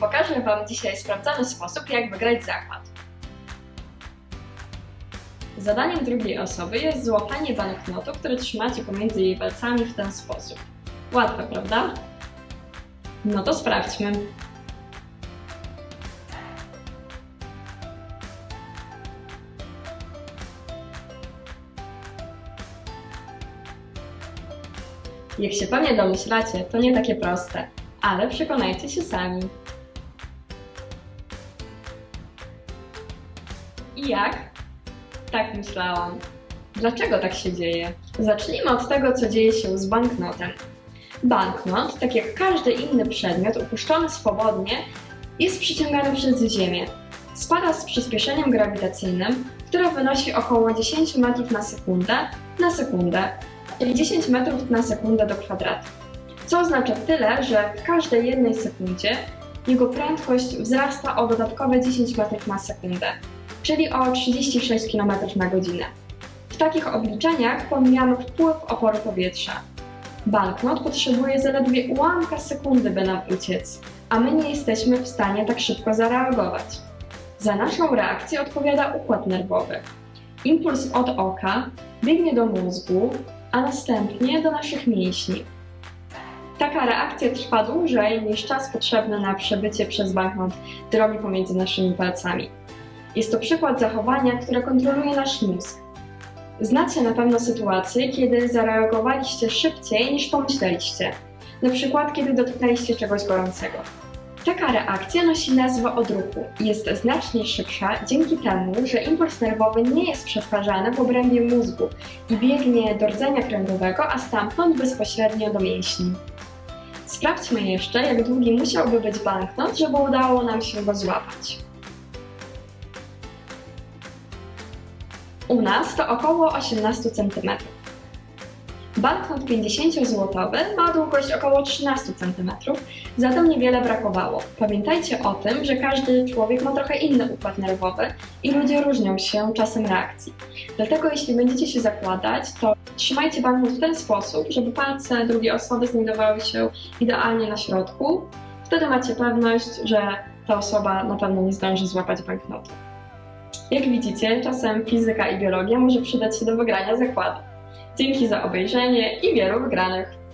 Pokażę Wam dzisiaj sprawdzony sposób, jak wygrać zakład. Zadaniem drugiej osoby jest złapanie banknotu, który trzymacie pomiędzy jej palcami w ten sposób. Łatwe, prawda? No to sprawdźmy. Jak się pewnie domyślacie, to nie takie proste, ale przekonajcie się sami. I jak? Tak myślałam. Dlaczego tak się dzieje? Zacznijmy od tego, co dzieje się z banknotem. Banknot, tak jak każdy inny przedmiot upuszczony swobodnie, jest przyciągany przez Ziemię. Spada z przyspieszeniem grawitacyjnym, które wynosi około 10 metrów na sekundę na sekundę, czyli 10 metrów na sekundę do kwadratu. Co oznacza tyle, że w każdej jednej sekundzie jego prędkość wzrasta o dodatkowe 10 metrów na sekundę, czyli o 36 km na godzinę. W takich obliczeniach pomijamy wpływ oporu powietrza. Banknot potrzebuje zaledwie ułamka sekundy, by nam uciec, a my nie jesteśmy w stanie tak szybko zareagować. Za naszą reakcję odpowiada układ nerwowy. Impuls od oka biegnie do mózgu, a następnie do naszych mięśni. Taka reakcja trwa dłużej niż czas potrzebny na przebycie przez banknot drogi pomiędzy naszymi palcami. Jest to przykład zachowania, które kontroluje nasz mózg. Znacie na pewno sytuacje, kiedy zareagowaliście szybciej niż pomyśleliście, na przykład kiedy dotknęliście czegoś gorącego. Taka reakcja nosi nazwę odruchu i jest znacznie szybsza dzięki temu, że impuls nerwowy nie jest przetwarzany w obrębie mózgu i biegnie do rdzenia kręgowego, a stamtąd bezpośrednio do mięśni. Sprawdźmy jeszcze, jak długi musiałby być banknot, żeby udało nam się go złapać. U nas to około 18 cm. Banknot 50-złotowy ma długość około 13 cm, zatem niewiele brakowało. Pamiętajcie o tym, że każdy człowiek ma trochę inny układ nerwowy i ludzie różnią się czasem reakcji. Dlatego jeśli będziecie się zakładać, to trzymajcie banknot w ten sposób, żeby palce drugiej osoby znajdowały się idealnie na środku. Wtedy macie pewność, że ta osoba na pewno nie zdąży złapać banknotu. Jak widzicie, czasem fizyka i biologia może przydać się do wygrania zakładu. Dzięki za obejrzenie i wielu wygranych!